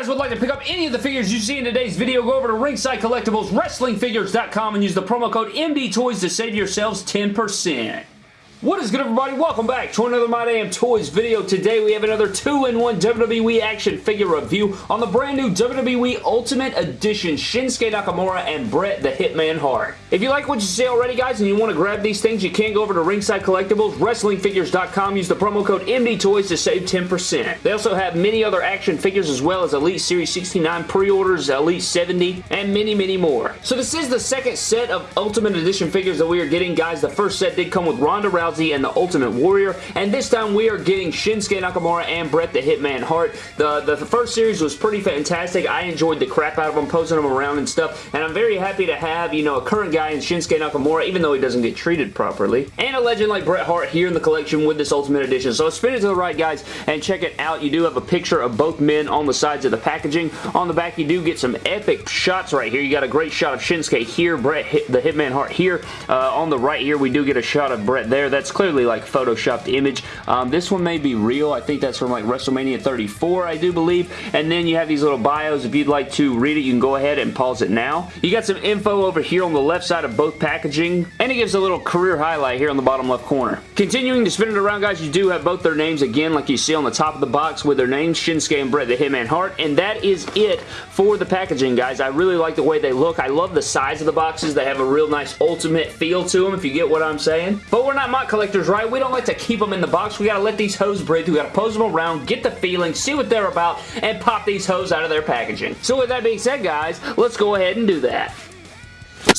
guys would like to pick up any of the figures you see in today's video, go over to Ringside Collectibles, and use the promo code MDTOYS to save yourselves 10%. What is good everybody? Welcome back to another My Damn Toys video. Today we have another 2-in-1 WWE action figure review on the brand new WWE Ultimate Edition Shinsuke Nakamura and Bret the Hitman Hart. If you like what you see already guys and you want to grab these things, you can go over to Ringside Collectibles, WrestlingFigures.com, use the promo code MDTOYS to save 10%. They also have many other action figures as well as Elite Series 69 pre-orders, Elite 70, and many, many more. So this is the second set of Ultimate Edition figures that we are getting guys. The first set did come with Ronda Rousey Rousey and the Ultimate Warrior. And this time we are getting Shinsuke Nakamura and Bret the Hitman Hart. The, the, the first series was pretty fantastic. I enjoyed the crap out of them, posing them around and stuff. And I'm very happy to have, you know, a current guy in Shinsuke Nakamura, even though he doesn't get treated properly. And a legend like Bret Hart here in the collection with this Ultimate Edition. So spin it to the right, guys, and check it out. You do have a picture of both men on the sides of the packaging. On the back, you do get some epic shots right here. You got a great shot of Shinsuke here, Bret the Hitman Hart here. Uh, on the right here, we do get a shot of Bret there. That's clearly like photoshopped image. Um, this one may be real. I think that's from like WrestleMania 34, I do believe. And then you have these little bios. If you'd like to read it, you can go ahead and pause it now. You got some info over here on the left side of both packaging. And it gives a little career highlight here on the bottom left corner. Continuing to spin it around, guys, you do have both their names again, like you see on the top of the box with their names, Shinsuke and Bret the Hitman Hart. And that is it for the packaging, guys. I really like the way they look. I love the size of the boxes. They have a real nice ultimate feel to them, if you get what I'm saying. But we're not MOC collectors, right? We don't like to keep them in the box. We gotta let these hoes breathe. We gotta pose them around, get the feeling, see what they're about, and pop these hoes out of their packaging. So with that being said, guys, let's go ahead and do that.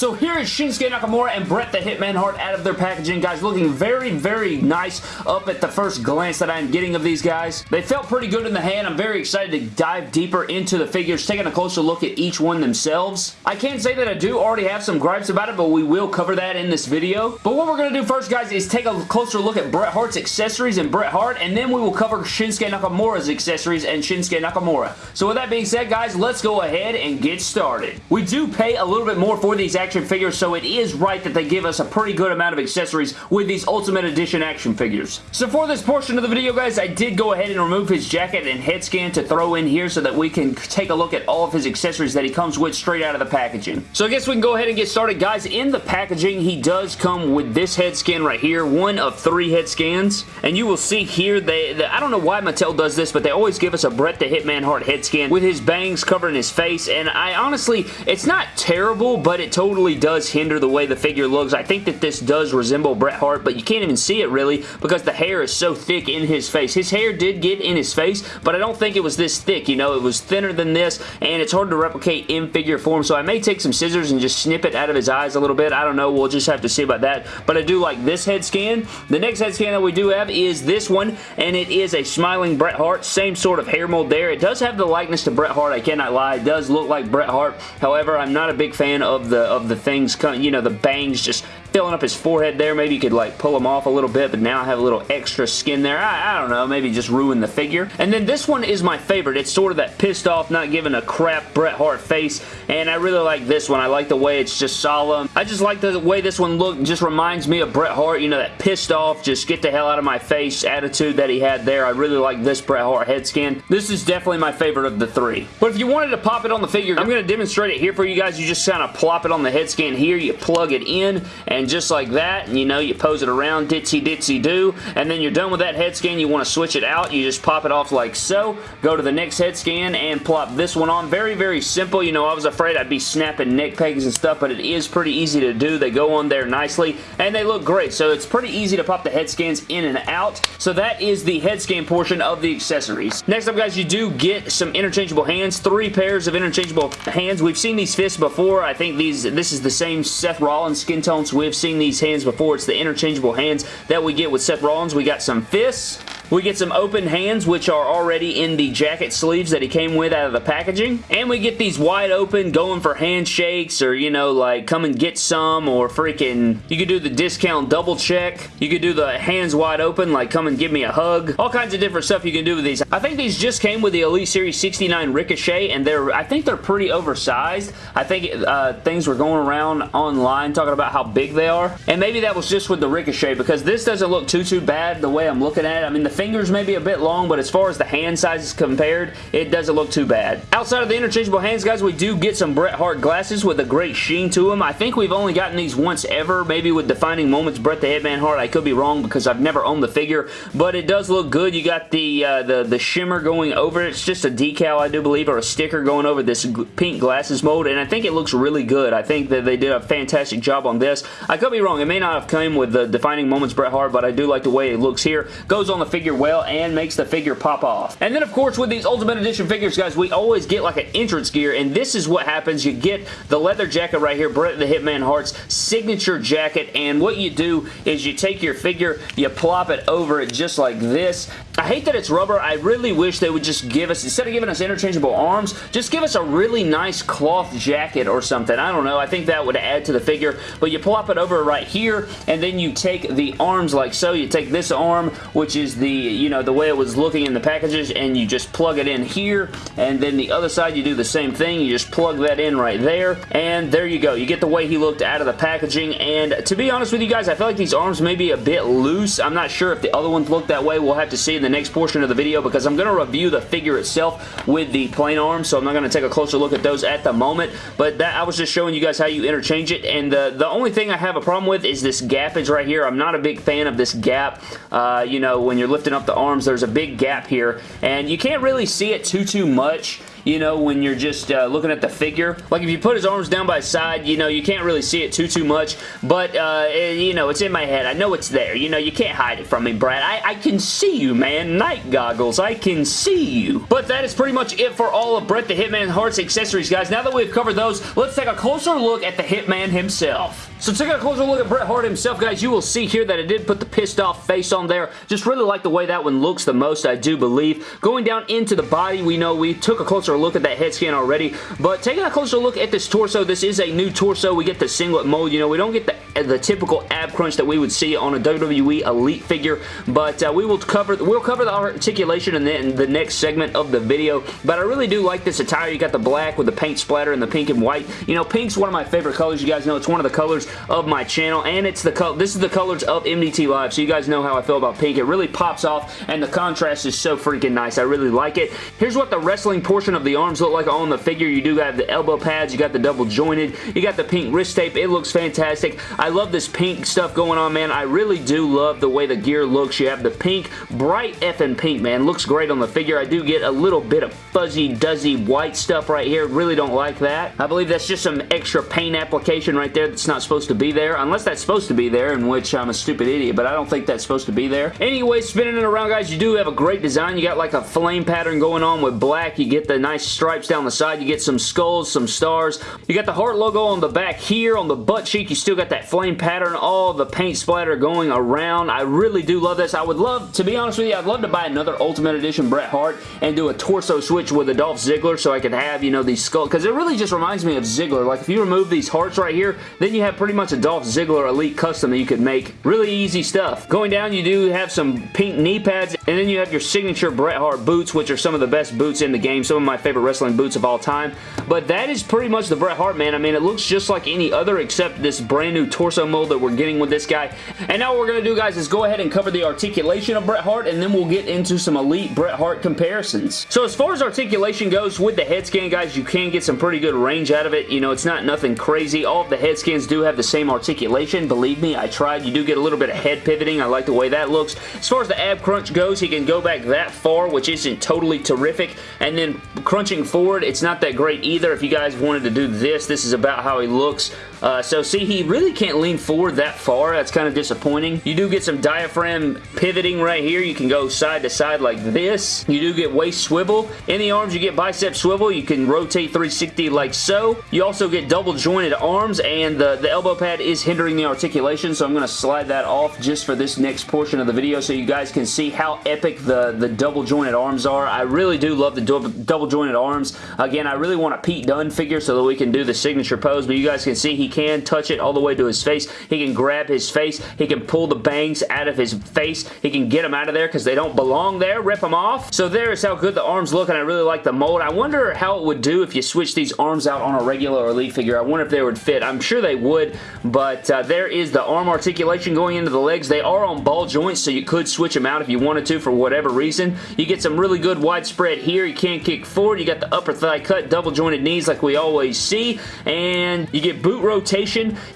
So here is Shinsuke Nakamura and Bret the Hitman Hart out of their packaging. Guys, looking very, very nice up at the first glance that I'm getting of these guys. They felt pretty good in the hand. I'm very excited to dive deeper into the figures, taking a closer look at each one themselves. I can't say that I do already have some gripes about it, but we will cover that in this video. But what we're going to do first, guys, is take a closer look at Bret Hart's accessories and Bret Hart, and then we will cover Shinsuke Nakamura's accessories and Shinsuke Nakamura. So with that being said, guys, let's go ahead and get started. We do pay a little bit more for these action figures, so it is right that they give us a pretty good amount of accessories with these Ultimate Edition action figures. So for this portion of the video, guys, I did go ahead and remove his jacket and head scan to throw in here so that we can take a look at all of his accessories that he comes with straight out of the packaging. So I guess we can go ahead and get started. Guys, in the packaging, he does come with this head scan right here, one of three head scans, and you will see here, they, they I don't know why Mattel does this, but they always give us a Bret the Hitman Hart head scan with his bangs covering his face, and I honestly, it's not terrible, but it totally does hinder the way the figure looks. I think that this does resemble Bret Hart, but you can't even see it really because the hair is so thick in his face. His hair did get in his face, but I don't think it was this thick, you know. It was thinner than this, and it's hard to replicate in figure form, so I may take some scissors and just snip it out of his eyes a little bit. I don't know. We'll just have to see about that, but I do like this head scan. The next head scan that we do have is this one, and it is a smiling Bret Hart. Same sort of hair mold there. It does have the likeness to Bret Hart, I cannot lie. It does look like Bret Hart. However, I'm not a big fan of the of the things you know, the bangs just filling up his forehead there. Maybe you could like pull them off a little bit, but now I have a little extra skin there. I, I, don't know, maybe just ruin the figure. And then this one is my favorite. It's sort of that pissed off, not giving a crap Bret Hart face, and I really like this one. I like the way it's just solemn. I just like the way this one looked. just reminds me of Bret Hart, you know, that pissed off, just get the hell out of my face attitude that he had there. I really like this Bret Hart head scan. This is definitely my favorite of the three. But if you wanted to pop it on the figure, I'm going to demonstrate it here for you guys. You just kind of plop it on the head scan here. You plug it in, and just like that, and you know, you pose it around, ditzy ditzy do, and then you're done with that head scan, you want to switch it out, you just pop it off like so, go to the next head scan and plop this one on. Very, very simple. You know, I was afraid I'd be snapping neck pegs and stuff, but it is pretty easy to do. They go on there nicely, and they look great, so it's pretty easy to pop the head scans in and out. So that is the head scan portion of the accessories. Next up, guys, you do get some interchangeable hands, three pairs of interchangeable hands. We've seen these fists before. I think these this is the same Seth Rollins skin tone, so we've seen these hands before. It's the interchangeable hands that we get with Seth Rollins. We got some fists. We get some open hands, which are already in the jacket sleeves that he came with out of the packaging. And we get these wide open, going for handshakes, or, you know, like, come and get some, or freaking, you could do the discount double check. You could do the hands wide open, like, come and give me a hug. All kinds of different stuff you can do with these. I think these just came with the Elite Series 69 Ricochet, and they're, I think they're pretty oversized. I think uh, things were going around online talking about how big they are. And maybe that was just with the Ricochet, because this doesn't look too, too bad the way I'm looking at it. I mean, the fingers may be a bit long, but as far as the hand sizes compared, it doesn't look too bad. Outside of the interchangeable hands, guys, we do get some Bret Hart glasses with a great sheen to them. I think we've only gotten these once ever, maybe with Defining Moments Bret the Hitman Hart. I could be wrong because I've never owned the figure, but it does look good. You got the, uh, the, the shimmer going over it. It's just a decal, I do believe, or a sticker going over this pink glasses mold, and I think it looks really good. I think that they did a fantastic job on this. I could be wrong. It may not have come with the Defining Moments Bret Hart, but I do like the way it looks here. Goes on the figure well and makes the figure pop off. And then, of course, with these Ultimate Edition figures, guys, we always get like an entrance gear, and this is what happens. You get the leather jacket right here, Bret the Hitman Hart's signature jacket, and what you do is you take your figure, you plop it over it just like this. I hate that it's rubber. I really wish they would just give us, instead of giving us interchangeable arms, just give us a really nice cloth jacket or something. I don't know. I think that would add to the figure, but you plop it over right here, and then you take the arms like so. You take this arm, which is the, you know, the way it was looking in the packages, and you just plug it in here, and then the other side you do the same thing. You just plug that in right there, and there you go. You get the way he looked out of the packaging, and to be honest with you guys, I feel like these arms may be a bit loose. I'm not sure if the other ones look that way. We'll have to see in the next portion of the video because I'm going to review the figure itself with the plain arms, so I'm not going to take a closer look at those at the moment, but that I was just showing you guys how you interchange it, and the, the only thing I have a problem with is this gappage right here. I'm not a big fan of this gap. Uh, you know, when you're lifting up the arms, there's a big gap here, and you can't really see it too, too much you know, when you're just uh, looking at the figure. Like, if you put his arms down by his side, you know, you can't really see it too, too much, but, uh, it, you know, it's in my head. I know it's there. You know, you can't hide it from me, Brad. I, I can see you, man. Night goggles. I can see you. But that is pretty much it for all of Bret the Hitman Hart's accessories, guys. Now that we've covered those, let's take a closer look at the Hitman himself. So taking a closer look at Bret Hart himself, guys, you will see here that it did put the pissed off face on there. Just really like the way that one looks the most, I do believe. Going down into the body, we know we took a closer look at that head scan already, but taking a closer look at this torso, this is a new torso. We get the singlet mold. You know, we don't get the the typical ab crunch that we would see on a WWE Elite figure, but uh, we will cover we'll cover the articulation in the, in the next segment of the video, but I really do like this attire. You got the black with the paint splatter and the pink and white. You know, pink's one of my favorite colors. You guys know it's one of the colors of my channel, and it's the color. This is the colors of MDT Live, so you guys know how I feel about pink. It really pops off, and the contrast is so freaking nice. I really like it. Here's what the wrestling portion of the arms look like on the figure. You do have the elbow pads. You got the double jointed. You got the pink wrist tape. It looks fantastic. I love this pink stuff going on, man. I really do love the way the gear looks. You have the pink, bright effing pink, man. Looks great on the figure. I do get a little bit of fuzzy, duzzy white stuff right here. Really don't like that. I believe that's just some extra paint application right there that's not supposed to be there, unless that's supposed to be there, in which I'm a stupid idiot, but I don't think that's supposed to be there. Anyway, spinning it around, guys, you do have a great design. You got like a flame pattern going on with black. You get the nice stripes down the side. You get some skulls, some stars. You got the heart logo on the back here. On the butt cheek, you still got that flame pattern, all the paint splatter going around. I really do love this. I would love, to be honest with you, I'd love to buy another Ultimate Edition Bret Hart and do a torso switch with a Dolph Ziggler so I could have, you know, these skulls, because it really just reminds me of Ziggler. Like, if you remove these hearts right here, then you have pretty much a Dolph Ziggler Elite Custom that you could make. Really easy stuff. Going down, you do have some pink knee pads, and then you have your signature Bret Hart boots, which are some of the best boots in the game, some of my favorite wrestling boots of all time. But that is pretty much the Bret Hart, man. I mean, it looks just like any other except this brand new torso mold that we're getting with this guy. And now what we're going to do, guys, is go ahead and cover the articulation of Bret Hart, and then we'll get into some elite Bret Hart comparisons. So as far as articulation goes with the head scan, guys, you can get some pretty good range out of it. You know, it's not nothing crazy. All of the head scans do have the same articulation. Believe me, I tried. You do get a little bit of head pivoting. I like the way that looks. As far as the ab crunch goes, he can go back that far, which isn't totally terrific. And then crunching forward, it's not that great either. If you guys wanted to do this, this is about how he looks. Uh, so see, he really can't lean forward that far. That's kind of disappointing. You do get some diaphragm pivoting right here. You can go side to side like this. You do get waist swivel. In the arms, you get bicep swivel. You can rotate 360 like so. You also get double jointed arms, and the, the elbow pad is hindering the articulation, so I'm going to slide that off just for this next portion of the video so you guys can see how epic the, the double jointed arms are. I really do love the double jointed arms. Again, I really want a Pete Dunne figure so that we can do the signature pose, but you guys can see he can touch it all the way to his face. He can grab his face. He can pull the bangs out of his face. He can get them out of there because they don't belong there. Rip them off. So there is how good the arms look, and I really like the mold. I wonder how it would do if you switch these arms out on a regular Elite figure. I wonder if they would fit. I'm sure they would. but uh, there is the arm articulation going into the legs. They are on ball joints, so you could switch them out if you wanted to for whatever reason. You get some really good widespread here. You can't kick forward. You got the upper thigh cut, double jointed knees like we always see, and you get boot rotation.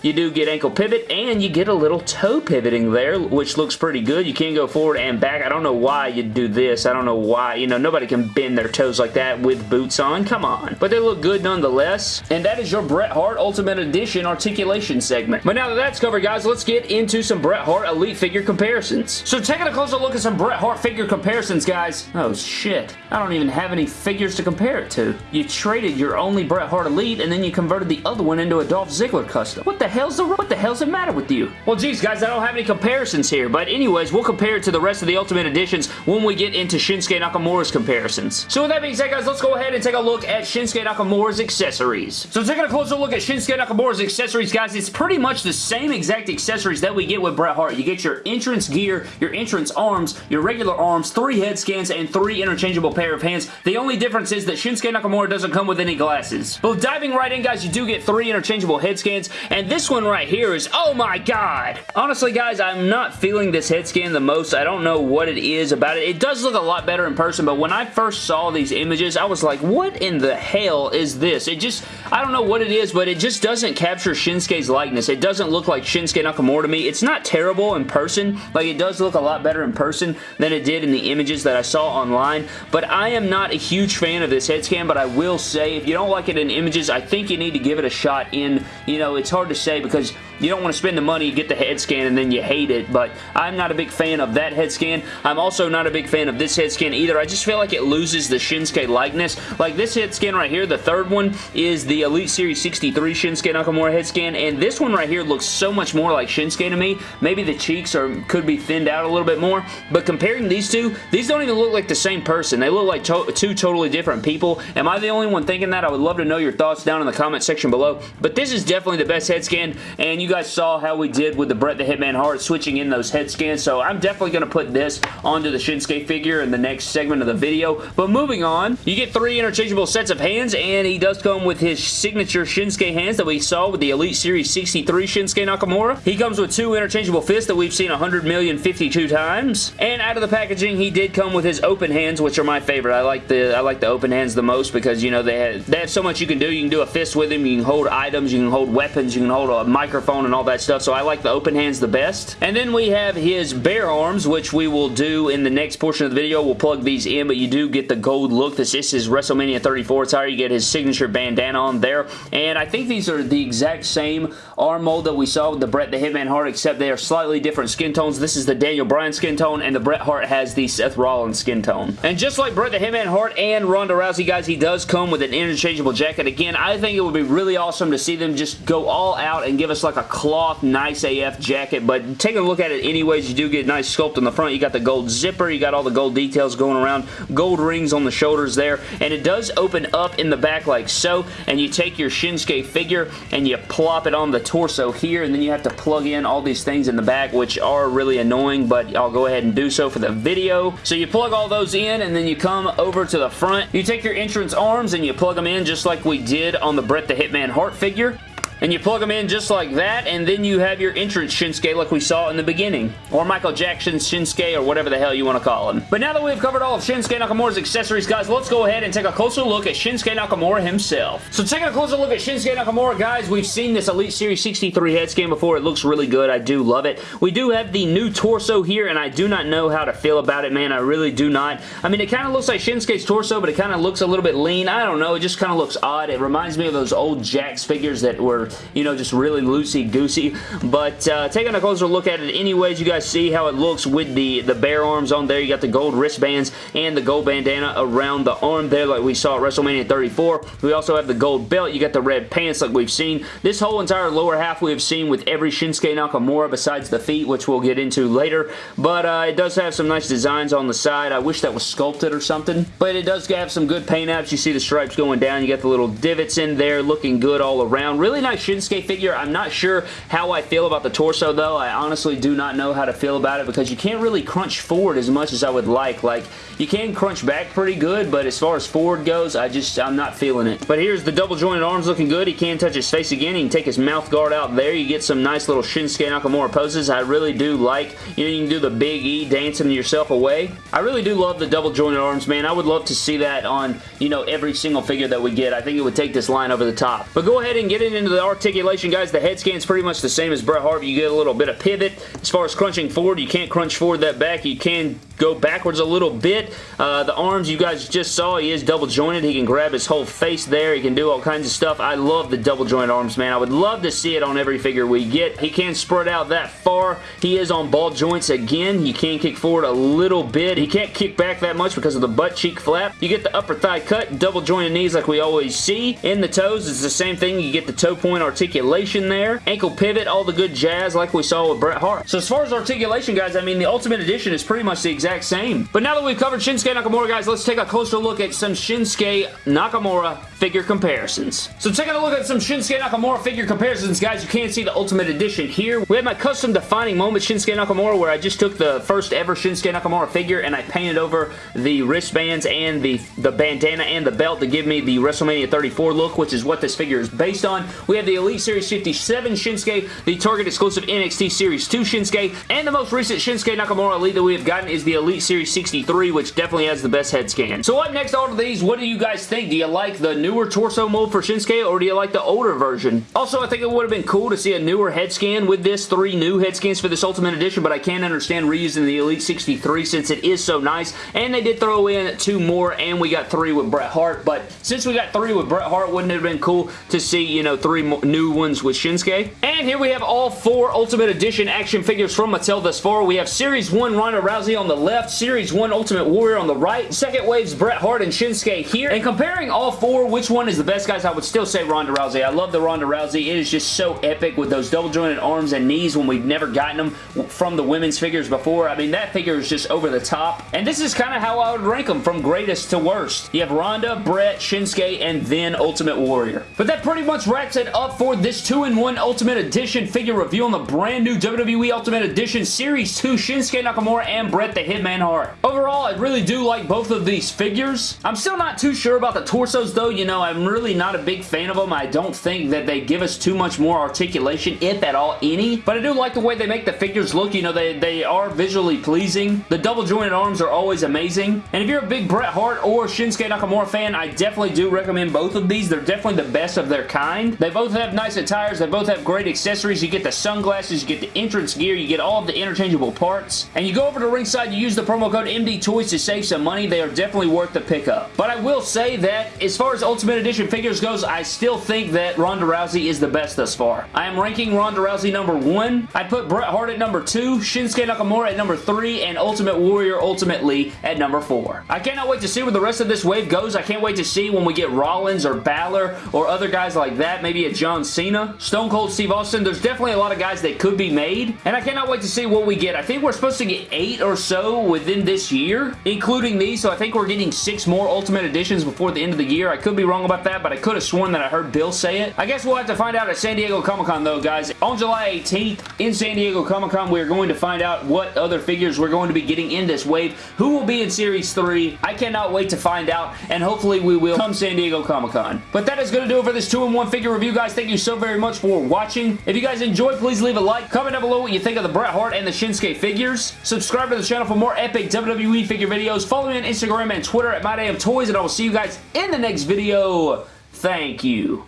You do get ankle pivot, and you get a little toe pivoting there, which looks pretty good. You can go forward and back. I don't know why you do this. I don't know why. You know, nobody can bend their toes like that with boots on. Come on. But they look good nonetheless. And that is your Bret Hart Ultimate Edition articulation segment. But now that that's covered, guys, let's get into some Bret Hart Elite figure comparisons. So taking a closer look at some Bret Hart figure comparisons, guys. Oh, shit. I don't even have any figures to compare it to. You traded your only Bret Hart Elite, and then you converted the other one into a Dolph Ziggler custom. What the hell's the what the hell's the matter with you? Well, geez, guys, I don't have any comparisons here, but anyways, we'll compare it to the rest of the Ultimate Editions when we get into Shinsuke Nakamura's comparisons. So with that being said, guys, let's go ahead and take a look at Shinsuke Nakamura's accessories. So taking a closer look at Shinsuke Nakamura's accessories, guys, it's pretty much the same exact accessories that we get with Bret Hart. You get your entrance gear, your entrance arms, your regular arms, three head scans, and three interchangeable pair of hands. The only difference is that Shinsuke Nakamura doesn't come with any glasses. But diving right in, guys, you do get three interchangeable head scans, and this one right here is, oh my god! Honestly, guys, I'm not feeling this head scan the most. I don't know what it is about it. It does look a lot better in person, but when I first saw these images, I was like, what in the hell is this? It just, I don't know what it is, but it just doesn't capture Shinsuke's likeness. It doesn't look like Shinsuke Nakamura to me. It's not terrible in person. Like, it does look a lot better in person than it did in the images that I saw online, but I am not a huge fan of this head scan, but I will say, if you don't like it in images, I think you need to give it a shot in, you know, it's hard to say because you don't want to spend the money, get the head scan, and then you hate it, but I'm not a big fan of that head scan. I'm also not a big fan of this head scan either. I just feel like it loses the Shinsuke likeness. Like this head scan right here, the third one, is the Elite Series 63 Shinsuke Nakamura head scan, and this one right here looks so much more like Shinsuke to me. Maybe the cheeks are could be thinned out a little bit more, but comparing these two, these don't even look like the same person. They look like to two totally different people. Am I the only one thinking that? I would love to know your thoughts down in the comment section below, but this is definitely the best head scan, and you guys saw how we did with the Bret the Hitman Hart switching in those head scans, so I'm definitely going to put this onto the Shinsuke figure in the next segment of the video. But moving on, you get three interchangeable sets of hands, and he does come with his signature Shinsuke hands that we saw with the Elite Series 63 Shinsuke Nakamura. He comes with two interchangeable fists that we've seen 100 million 52 times. And out of the packaging, he did come with his open hands, which are my favorite. I like the I like the open hands the most because, you know, they have, they have so much you can do. You can do a fist with them, you can hold items, you can hold weapons, you can hold a microphone and all that stuff, so I like the open hands the best. And then we have his bare arms, which we will do in the next portion of the video. We'll plug these in, but you do get the gold look. This, is WrestleMania 34 attire. You get his signature bandana on there. And I think these are the exact same arm mold that we saw with the Bret the Hitman Hart, except they are slightly different skin tones. This is the Daniel Bryan skin tone, and the Bret Hart has the Seth Rollins skin tone. And just like Bret the Hitman Hart and Ronda Rousey, guys, he does come with an interchangeable jacket. Again, I think it would be really awesome to see them just go all out and give us like a cloth, nice AF jacket, but take a look at it anyways. You do get nice sculpt on the front. You got the gold zipper. You got all the gold details going around. Gold rings on the shoulders there, and it does open up in the back like so, and you take your Shinsuke figure and you plop it on the torso here, and then you have to plug in all these things in the back, which are really annoying, but I'll go ahead and do so for the video. So you plug all those in, and then you come over to the front. You take your entrance arms and you plug them in just like we did on the Bret the Hitman Hart figure and you plug them in just like that, and then you have your entrance Shinsuke like we saw in the beginning. Or Michael Jackson Shinsuke, or whatever the hell you want to call him. But now that we've covered all of Shinsuke Nakamura's accessories, guys, let's go ahead and take a closer look at Shinsuke Nakamura himself. So taking a closer look at Shinsuke Nakamura, guys, we've seen this Elite Series 63 head scan before. It looks really good. I do love it. We do have the new torso here, and I do not know how to feel about it, man. I really do not. I mean, it kind of looks like Shinsuke's torso, but it kind of looks a little bit lean. I don't know. It just kind of looks odd. It reminds me of those old Jakks figures that were, you know, just really loosey-goosey. But uh, taking a closer look at it anyways, you guys see how it looks with the, the bare arms on there. You got the gold wristbands and the gold bandana around the arm there like we saw at WrestleMania 34. We also have the gold belt. You got the red pants like we've seen. This whole entire lower half we have seen with every Shinsuke Nakamura besides the feet, which we'll get into later. But uh, it does have some nice designs on the side. I wish that was sculpted or something. But it does have some good paint apps. You see the stripes going down. You got the little divots in there looking good all around. Really nice Shinsuke figure. I'm not sure how I feel about the torso, though. I honestly do not know how to feel about it because you can't really crunch forward as much as I would like. Like, you can crunch back pretty good, but as far as forward goes, I just, I'm not feeling it. But here's the double jointed arms looking good. He can touch his face again. He can take his mouth guard out there. You get some nice little Shinsuke Nakamura poses. I really do like, you know, you can do the Big E dancing yourself away. I really do love the double jointed arms, man. I would love to see that on, you know, every single figure that we get. I think it would take this line over the top. But go ahead and get it into the articulation, guys. The head scan's pretty much the same as Bret Hart. You get a little bit of pivot. As far as crunching forward, you can't crunch forward that back. You can go backwards a little bit. Uh, the arms you guys just saw, he is double jointed. He can grab his whole face there. He can do all kinds of stuff. I love the double joint arms, man. I would love to see it on every figure we get. He can spread out that far. He is on ball joints again. He can kick forward a little bit. He can't kick back that much because of the butt cheek flap. You get the upper thigh cut, double jointed knees like we always see. In the toes, it's the same thing. You get the toe point articulation there. Ankle pivot, all the good jazz like we saw with Bret Hart. So as far as articulation, guys, I mean, the Ultimate Edition is pretty much the exact same. But now that we've covered Shinsuke Nakamura, guys, let's take a closer look at some Shinsuke Nakamura figure comparisons. So taking a look at some Shinsuke Nakamura figure comparisons, guys, you can see the Ultimate Edition here. We have my custom defining moment Shinsuke Nakamura where I just took the first ever Shinsuke Nakamura figure and I painted over the wristbands and the, the bandana and the belt to give me the WrestleMania 34 look, which is what this figure is based on. We have the Elite Series 57 Shinsuke, the Target exclusive NXT Series 2 Shinsuke, and the most recent Shinsuke Nakamura Elite that we have gotten is the Elite Series 63, which definitely has the best head scan. So up next out of these, what do you guys think? Do you like the newer torso mold for Shinsuke, or do you like the older version? Also, I think it would have been cool to see a newer head scan with this, three new head scans for this Ultimate Edition, but I can't understand reusing the Elite 63 since it is so nice, and they did throw in two more, and we got three with Bret Hart, but since we got three with Bret Hart, wouldn't it have been cool to see, you know, three new ones with Shinsuke? And here we have all four Ultimate Edition action figures from Mattel thus far. We have Series 1 Ronda Rousey on the left, Series 1 Ultimate Warrior on the right, second wave's Bret Hart and Shinsuke here, and comparing all four, which one is the best, guys? I would still say Ronda Rousey. I love the Ronda Rousey. It is just so epic with those double jointed arms and knees when we've never gotten them from the women's figures before. I mean, that figure is just over the top, and this is kind of how I would rank them from greatest to worst. You have Ronda, Bret, Shinsuke, and then Ultimate Warrior. But that pretty much wraps it up for this 2-in-1 Ultimate Edition figure review on the brand new WWE Ultimate Edition Series 2 Shinsuke Nakamura and Bret the Hitman Hart. Overall, I really do like both of these figures. I'm still not too sure about the torsos though. You know, I'm really not a big fan of them. I don't think that they give us too much more articulation, if at all any. But I do like the way they make the figures look. You know, they, they are visually pleasing. The double jointed arms are always amazing. And if you're a big Bret Hart or Shinsuke Nakamura fan, I definitely do recommend both of these. They're definitely the best of their kind. They both have nice attires. They both have great accessories. You get the sunglasses, you get the entrance gear, you get all of the interchangeable parts. And you go over to ringside, you use the promo code MD Toys to save some money. They are definitely worth the pickup. But I will say that as far as Ultimate Edition figures goes, I still think that Ronda Rousey is the best thus far. I am ranking Ronda Rousey number one. I put Bret Hart at number two, Shinsuke Nakamura at number three, and Ultimate Warrior ultimately at number four. I cannot wait to see where the rest of this wave goes. I can't wait to see when we get Rollins or Balor or other guys like that, maybe a John Cena, Stone Cold Steve Austin. There's definitely a lot of guys that could be made, and I cannot wait to see what we get. I think we're supposed to get eight or so within this year, including these, so I think we're getting six more Ultimate Editions before the end of the year. I could be wrong about that, but I could have sworn that I heard Bill say it. I guess we'll have to find out at San Diego Comic-Con though, guys. On July 18th in San Diego Comic-Con, we're going to find out what other figures we're going to be getting in this wave, who will be in Series 3. I cannot wait to find out, and hopefully we will come San Diego Comic-Con. But that is going to do it for this 2-in-1 figure review, guys. Thank you so very much for watching. If you guys enjoyed, please leave a like. Comment down below what you think of the Bret Hart and the Shinsuke figures. Subscribe to the channel for more epic WWE figure videos. Follow me on Instagram and Twitter at MyDamnToys, and I will see you guys in the next video. Thank you.